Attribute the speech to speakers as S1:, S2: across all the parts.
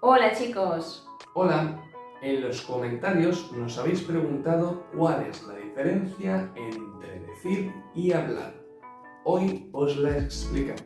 S1: Hola chicos.
S2: Hola, en los comentarios nos habéis preguntado cuál es la diferencia entre decir y hablar. Hoy os la explicamos.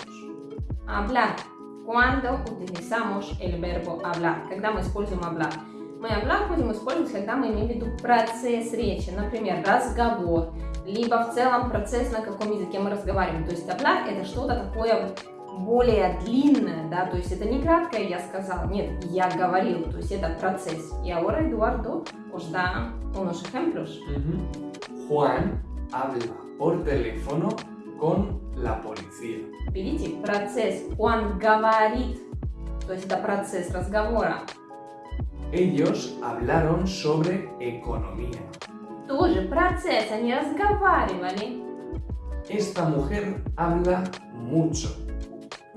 S1: Hablar. Cuando utilizamos el verbo hablar. Когда мы используем hablar. Мы hablar будем использовать, когда мы имеем в виду процесс речи. Например, разговор. Либо в целом процесс, на каком языке мы разговариваем. То есть hablar это что-то такое более длинное, да, то есть это не краткое я сказал, нет, я говорил, то есть это процесс. Y ahora Eduardo os da unos ejemplos.
S2: Juan habla por teléfono con la policía.
S1: Видите, процесс. Juan говорит, то есть это процесс разговора.
S2: Ellos hablaron sobre economía.
S1: Тоже процесс, они разговаривали.
S2: Esta mujer habla mucho.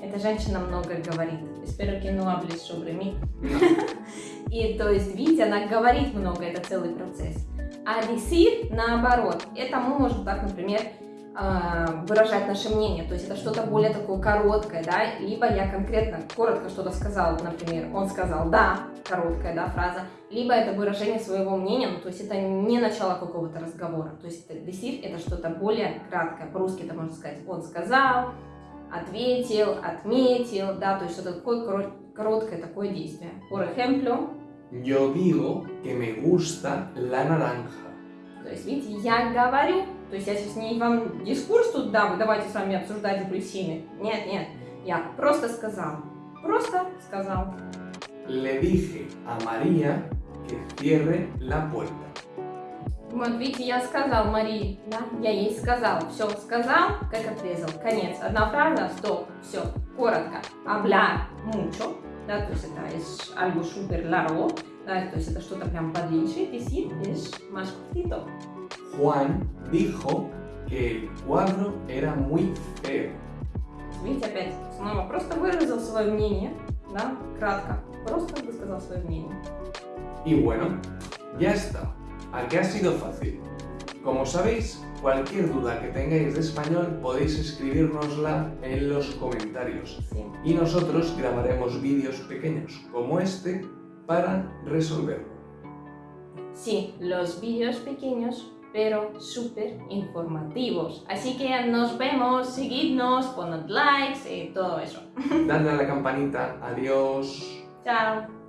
S1: Эта женщина много говорит. Espero que no hables sobre mí. И то есть, видите, она говорит много, это целый процесс. А decir, наоборот, это мы можем так, например, а, выражать наше мнение, то есть это что-то более такое короткое, да, либо я конкретно коротко что-то сказал, например, он сказал «да», короткая, да, фраза, либо это выражение своего мнения, ну, то есть это не начало какого-то разговора, то есть decir это что-то более краткое, по-русски это можно сказать «он сказал», ответил, отметил, да, то есть что-то такое короткое такое действие. Por ejemplo,
S2: Yo digo que me gusta la naranja.
S1: То есть, видите, я говорю, то есть я сейчас не вам дискурс тут дам, давайте с вами обсуждать апельсины. Нет, нет, я просто сказал. Просто сказал.
S2: Le dije a María que cierre la puerta.
S1: Вот видите, я сказал Марии, да, я ей сказал, все, сказал, как отрезал, конец. Одна фраза, стоп, все, коротко. Hablar mucho, да, то есть это es algo super largo, да, то есть это что-то прям подлиннее, decir es más cortito.
S2: Juan dijo que el cuadro era muy feo.
S1: Видите, опять, снова просто выразил свое мнение, да, кратко, просто высказал свое мнение.
S2: Y bueno, ya está. ¿A qué ha sido fácil? Como sabéis, cualquier duda que tengáis de español podéis escribirnosla en los comentarios y nosotros grabaremos vídeos pequeños como este para resolverlo.
S1: Sí, los vídeos pequeños, pero súper informativos. Así que nos vemos, seguidnos, poned likes y todo eso.
S2: Dadle a la campanita, adiós.
S1: Chao.